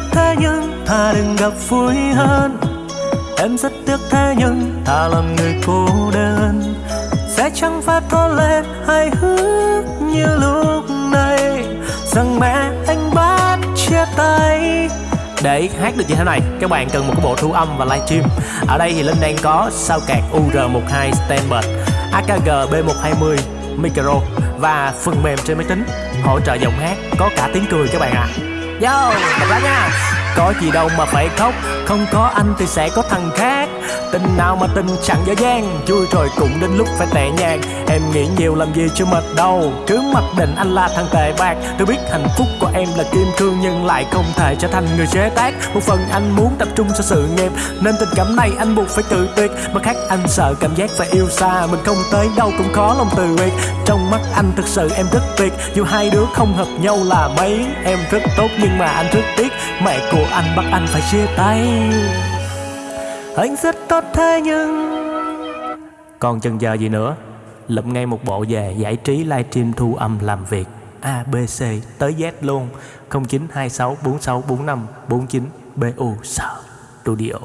tốt thế nhưng thà đừng gặp vui hơn. Em rất tiếc thế nhưng thà làm người cô đơn. Sẽ chẳng phải có lên hài hước như lúc này. Rằng mẹ anh bắt chia tay. Để hát được như thế này các bạn cần một cái bộ thu âm và livestream ở đây thì linh đang có sao cạc ur12 standard akg b120 micro và phần mềm trên máy tính. Hỗ trợ giọng hát có cả tiếng cười các bạn ạ. À. Yo, đọc lá nha. Có gì đâu mà phải khóc. Không có anh thì sẽ có thằng khác. Tình nào mà tình chẳng dở dang, Vui rồi cũng đến lúc phải tệ nhạc Em nghĩ nhiều làm gì chưa mệt đâu, Cứ mặc định anh là thằng tệ bạc. Tôi biết hạnh phúc của em là kim cương, Nhưng lại không thể trở thành người chế tác. Một phần anh muốn tập trung cho sự nghiệp, Nên tình cảm này anh buộc phải tự tuyệt. Mà khác, anh sợ cảm giác phải yêu xa, Mình không tới đâu cũng khó lòng từ biệt. Trong mắt anh thực sự em rất tuyệt, Dù hai đứa không hợp nhau là mấy. Em rất tốt nhưng mà anh rất tiếc, Mẹ của anh bắt anh phải chia tay. Anh rất tốt thế nhưng Còn chần chờ gì nữa? Lụm ngay một bộ về giải trí livestream thu âm làm việc A, B, C tới Z luôn. 0926464549 BU Studio.